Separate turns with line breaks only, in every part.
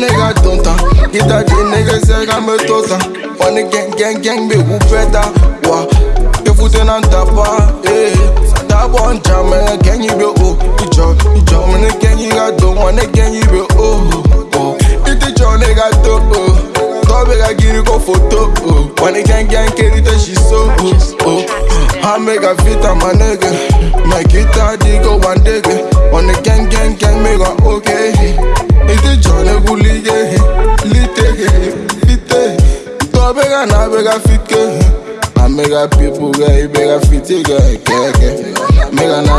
nigga don't ta. Get that the nigga say I'm a tota. One gang, gang, gang, make you better. Wa, the foot in on top, eh. That one jam, gang, you be oh. Ijo, ijo, man, gang, you got don't want to gang, you be oh. Oh, it's the John, nigga, to oh. Nigga, get it go photo oh. The gang, gang, carry the she so oh. Oh, I make a fit on my nigga. My guitar, dig go one digga. The gang, gang, gang, make a okay. Top nigga, na nigga, fit ke. I make a people guy, make a fit guy, keke. Make a na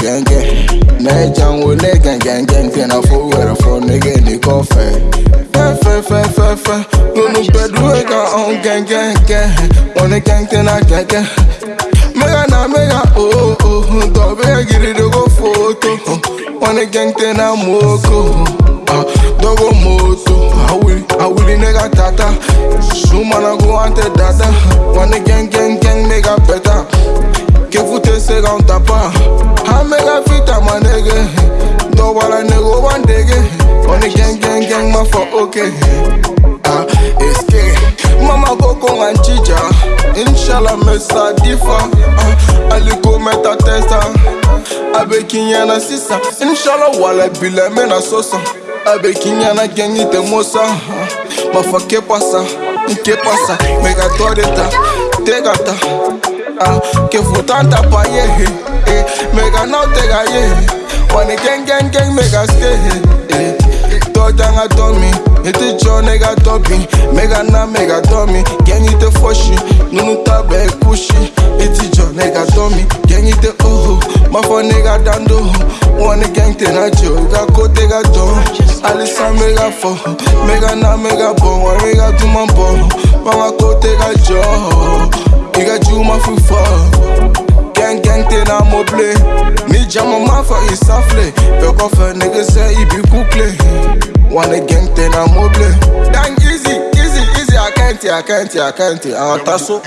gang. Na jam wo ne gang gang gang ten a fo where for nigga ni coffee. Fe fe fe fe. No no bedu e ka on gang gang gang. Wanna gang ten a gang gang. Make a na make a oh oh oh. Do be a giri do go photo. Wanna gang ten a moko. Ah, dogo moto. I will Sumana go ante dada. Wanna gang gang gang make a better. Que foute se gan tapa. Ha mega fita my nigga. Do wala nigga one digga. On the gang gang gang ma for okay. Ah, it's gay. Mama go con and chicha. Inshallah me sa difa. Ah, aliko meta testa. Abe kinyana sisa. Inshallah wala bila me na sosa. Abe kinyana gang ite mosa. Ma fa que pasa. Que pasa? Mega toreta. Tegata. Ah, que futanta pa ye eh, Mega now tega ye Wanna gang gang gang mega stay eh, janga to me Iti cho nega topi Mega na mega to me Gang ite foshi Nunu tabe kushi Iti cho nega to me Gang ite oh Ma fo nega dando Wanna gang te na jo Ga ko tega to Alisa mega fo Mega na mega bo Wanna mega tu man bo Mama ko tega jo. Nigga Juma fi fuck Gang gang te na mo play Ni jama ma fa i safle Pe ko fe nigga se i bi kukle. Wane gang te na mo play Dang easy, easy, easy. I can't, I can't, I can't. I want taso